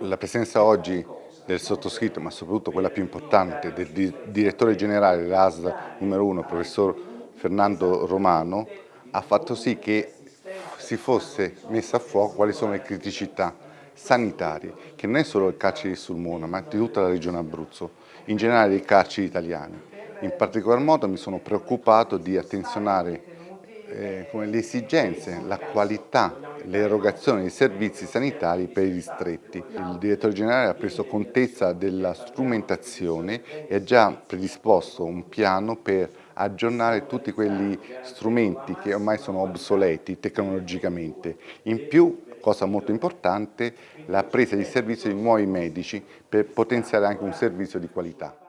La presenza oggi del sottoscritto, ma soprattutto quella più importante, del direttore generale dell'ASL numero uno, professor Fernando Romano, ha fatto sì che si fosse messa a fuoco quali sono le criticità sanitarie, che non è solo il carcere di Sulmona, ma di tutta la regione Abruzzo, in generale dei carceri italiani. In particolar modo mi sono preoccupato di attenzionare eh, le esigenze, la qualità, l'erogazione di servizi sanitari per i distretti. Il direttore generale ha preso contezza della strumentazione e ha già predisposto un piano per aggiornare tutti quegli strumenti che ormai sono obsoleti tecnologicamente. In più, cosa molto importante, la presa di servizio di nuovi medici per potenziare anche un servizio di qualità.